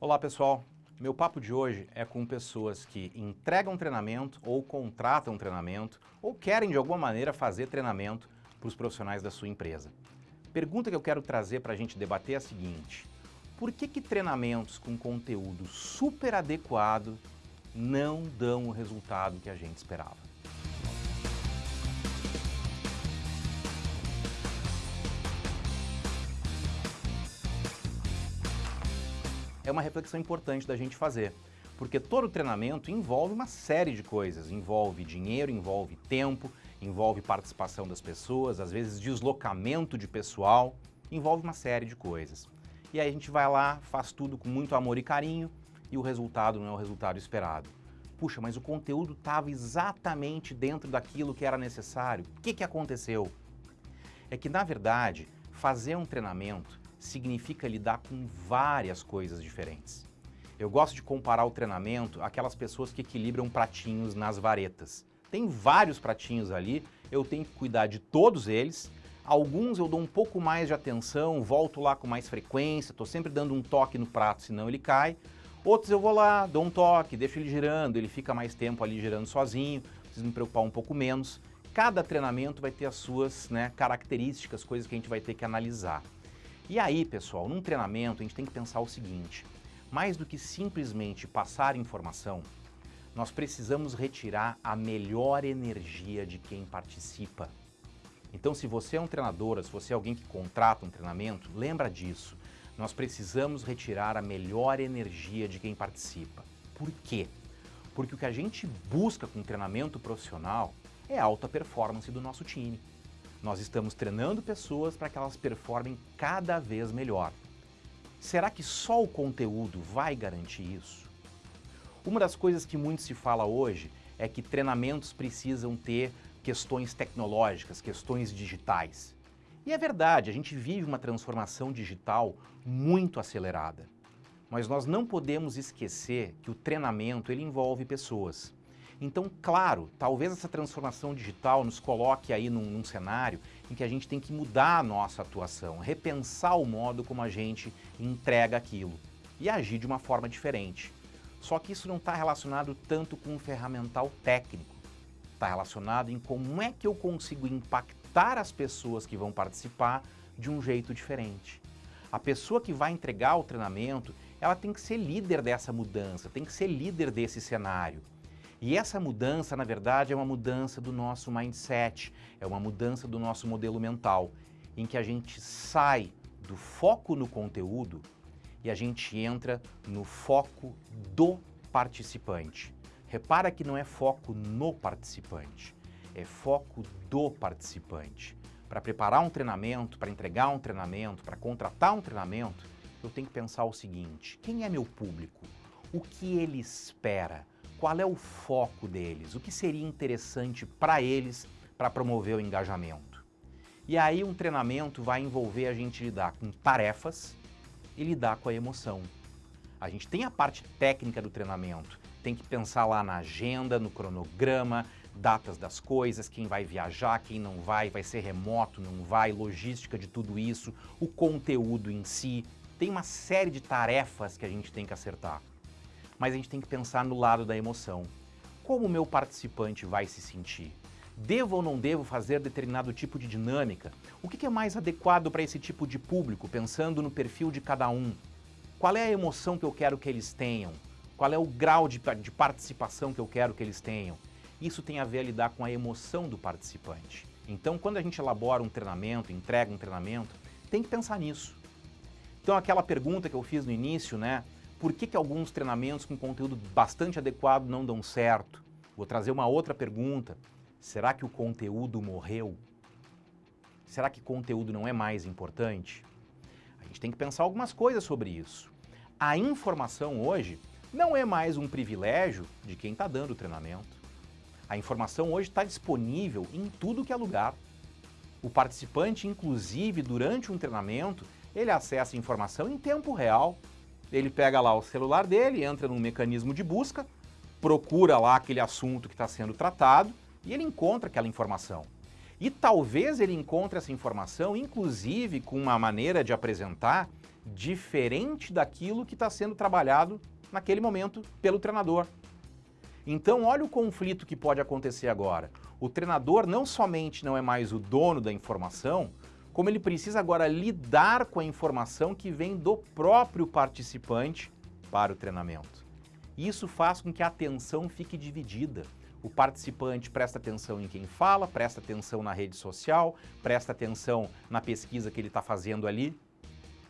Olá pessoal, meu papo de hoje é com pessoas que entregam treinamento ou contratam treinamento ou querem de alguma maneira fazer treinamento para os profissionais da sua empresa. Pergunta que eu quero trazer para a gente debater é a seguinte, por que que treinamentos com conteúdo super adequado não dão o resultado que a gente esperava? É uma reflexão importante da gente fazer. Porque todo treinamento envolve uma série de coisas, envolve dinheiro, envolve tempo, envolve participação das pessoas, às vezes deslocamento de pessoal, envolve uma série de coisas. E aí a gente vai lá, faz tudo com muito amor e carinho e o resultado não é o resultado esperado. Puxa, mas o conteúdo estava exatamente dentro daquilo que era necessário. O que, que aconteceu? É que, na verdade, fazer um treinamento significa lidar com várias coisas diferentes. Eu gosto de comparar o treinamento àquelas pessoas que equilibram pratinhos nas varetas. Tem vários pratinhos ali, eu tenho que cuidar de todos eles. Alguns eu dou um pouco mais de atenção, volto lá com mais frequência, estou sempre dando um toque no prato, senão ele cai. Outros eu vou lá, dou um toque, deixo ele girando, ele fica mais tempo ali girando sozinho, preciso me preocupar um pouco menos. Cada treinamento vai ter as suas né, características, coisas que a gente vai ter que analisar. E aí, pessoal, num treinamento a gente tem que pensar o seguinte, mais do que simplesmente passar informação, nós precisamos retirar a melhor energia de quem participa. Então, se você é um treinador, se você é alguém que contrata um treinamento, lembra disso. Nós precisamos retirar a melhor energia de quem participa. Por quê? Porque o que a gente busca com treinamento profissional é alta performance do nosso time. Nós estamos treinando pessoas para que elas performem cada vez melhor. Será que só o conteúdo vai garantir isso? Uma das coisas que muito se fala hoje é que treinamentos precisam ter questões tecnológicas, questões digitais. E é verdade, a gente vive uma transformação digital muito acelerada. Mas nós não podemos esquecer que o treinamento ele envolve pessoas. Então, claro, talvez essa transformação digital nos coloque aí num, num, cenário em que a gente tem que mudar a nossa atuação, repensar o modo como a gente entrega aquilo e agir de uma forma diferente. Só que isso não está relacionado tanto com o ferramental técnico, está relacionado em como é que eu consigo impactar as pessoas que vão participar de um jeito diferente. A pessoa que vai entregar o treinamento, ela tem que ser líder dessa mudança, tem que ser líder desse cenário. E essa mudança, na verdade, é uma mudança do nosso mindset, é uma mudança do nosso modelo mental, em que a gente sai do foco no conteúdo e a gente entra no foco do participante. Repara que não é foco no participante, é foco do participante. Para preparar um treinamento, para entregar um treinamento, para contratar um treinamento, eu tenho que pensar o seguinte, quem é meu público? O que ele espera? Qual é o foco deles, o que seria interessante para eles para promover o engajamento. E aí um treinamento vai envolver a gente lidar com tarefas e lidar com a emoção. A gente tem a parte técnica do treinamento, tem que pensar lá na agenda, no cronograma, datas das coisas, quem vai viajar, quem não vai, vai ser remoto, não vai, logística de tudo isso, o conteúdo em si. Tem uma série de tarefas que a gente tem que acertar mas a gente tem que pensar no lado da emoção. Como o meu participante vai se sentir? Devo ou não devo fazer determinado tipo de dinâmica? O que é mais adequado para esse tipo de público, pensando no perfil de cada um? Qual é a emoção que eu quero que eles tenham? Qual é o grau de, de participação que eu quero que eles tenham? Isso tem a ver a lidar com a emoção do participante. Então, quando a gente elabora um treinamento, entrega um treinamento, tem que pensar nisso. Então, aquela pergunta que eu fiz no início, né? Por que, que alguns treinamentos com conteúdo bastante adequado não dão certo? Vou trazer uma outra pergunta. Será que o conteúdo morreu? Será que conteúdo não é mais importante? A gente tem que pensar algumas coisas sobre isso. A informação hoje não é mais um privilégio de quem está dando o treinamento. A informação hoje está disponível em tudo que é lugar. O participante, inclusive, durante um treinamento, ele acessa informação em tempo real. Ele pega lá o celular dele, entra num mecanismo de busca, procura lá aquele assunto que está sendo tratado e ele encontra aquela informação. E talvez ele encontre essa informação, inclusive com uma maneira de apresentar diferente daquilo que está sendo trabalhado naquele momento pelo treinador. Então, olha o conflito que pode acontecer agora. O treinador não somente não é mais o dono da informação, como ele precisa agora lidar com a informação que vem do próprio participante para o treinamento. Isso faz com que a atenção fique dividida. O participante presta atenção em quem fala, presta atenção na rede social, presta atenção na pesquisa que ele está fazendo ali.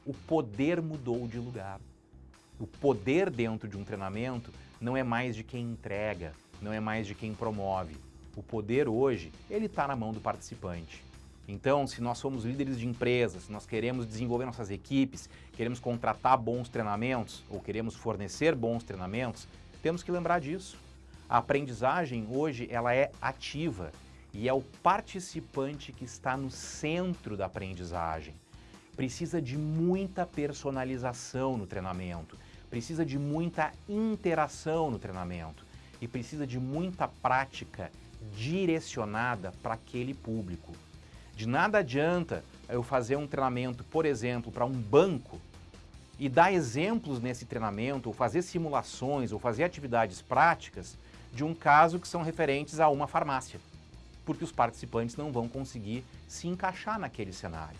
O poder mudou de lugar. O poder dentro de um treinamento não é mais de quem entrega, não é mais de quem promove. O poder hoje, ele está na mão do participante. Então, se nós somos líderes de empresas, nós queremos desenvolver nossas equipes, queremos contratar bons treinamentos ou queremos fornecer bons treinamentos, temos que lembrar disso. A aprendizagem hoje ela é ativa e é o participante que está no centro da aprendizagem. Precisa de muita personalização no treinamento, precisa de muita interação no treinamento e precisa de muita prática direcionada para aquele público. De nada adianta eu fazer um treinamento, por exemplo, para um banco e dar exemplos nesse treinamento, ou fazer simulações, ou fazer atividades práticas de um caso que são referentes a uma farmácia, porque os participantes não vão conseguir se encaixar naquele cenário.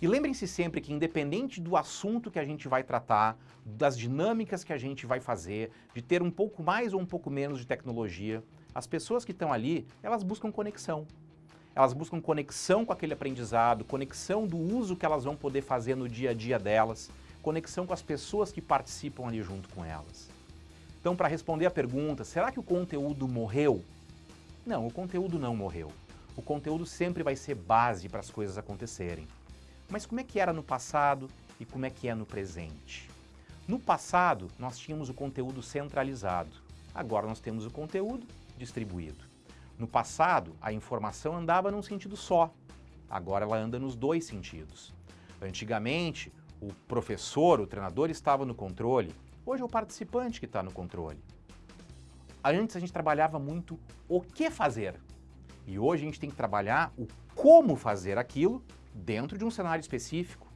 E lembrem-se sempre que independente do assunto que a gente vai tratar, das dinâmicas que a gente vai fazer, de ter um pouco mais ou um pouco menos de tecnologia, as pessoas que estão ali, elas buscam conexão elas buscam conexão com aquele aprendizado, conexão do uso que elas vão poder fazer no dia a dia delas, conexão com as pessoas que participam ali junto com elas. Então, para responder a pergunta, será que o conteúdo morreu? Não, o conteúdo não morreu. O conteúdo sempre vai ser base para as coisas acontecerem. Mas como é que era no passado e como é que é no presente? No passado, nós tínhamos o conteúdo centralizado. Agora nós temos o conteúdo distribuído. No passado, a informação andava num sentido só, agora ela anda nos dois sentidos. Antigamente, o professor, o treinador estava no controle, hoje é o participante que está no controle. Antes a gente trabalhava muito o que fazer, e hoje a gente tem que trabalhar o como fazer aquilo dentro de um cenário específico.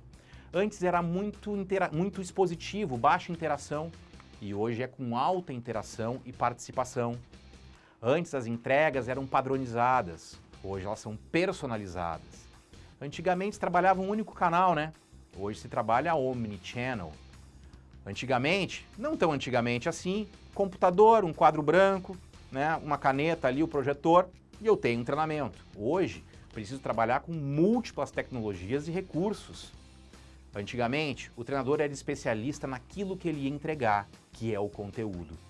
Antes era muito, muito expositivo, baixa interação, e hoje é com alta interação e participação. Antes as entregas eram padronizadas, hoje elas são personalizadas. Antigamente se trabalhava um único canal, né? Hoje se trabalha omnichannel. Antigamente, não tão antigamente assim, computador, um quadro branco, né, uma caneta ali, o projetor, e eu tenho um treinamento. Hoje, preciso trabalhar com múltiplas tecnologias e recursos. Antigamente, o treinador era especialista naquilo que ele ia entregar, que é o conteúdo.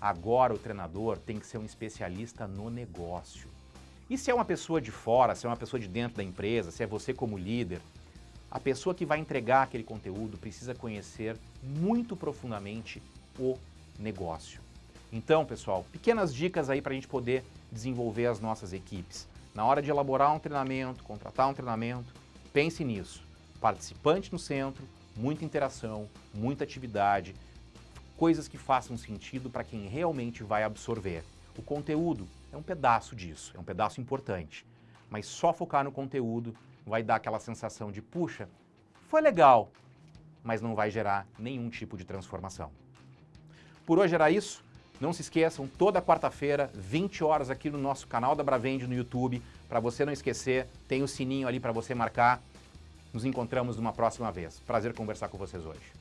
Agora o treinador tem que ser um especialista no negócio. E se é uma pessoa de fora, se é uma pessoa de dentro da empresa, se é você como líder, a pessoa que vai entregar aquele conteúdo precisa conhecer muito profundamente o negócio. Então, pessoal, pequenas dicas aí para a gente poder desenvolver as nossas equipes. Na hora de elaborar um treinamento, contratar um treinamento, pense nisso. Participante no centro, muita interação, muita atividade, coisas que façam sentido para quem realmente vai absorver. O conteúdo é um pedaço disso, é um pedaço importante. Mas só focar no conteúdo vai dar aquela sensação de, puxa, foi legal, mas não vai gerar nenhum tipo de transformação. Por hoje era isso. Não se esqueçam, toda quarta-feira, 20 horas aqui no nosso canal da Bravende no YouTube. Para você não esquecer, tem o sininho ali para você marcar. Nos encontramos numa próxima vez. Prazer conversar com vocês hoje.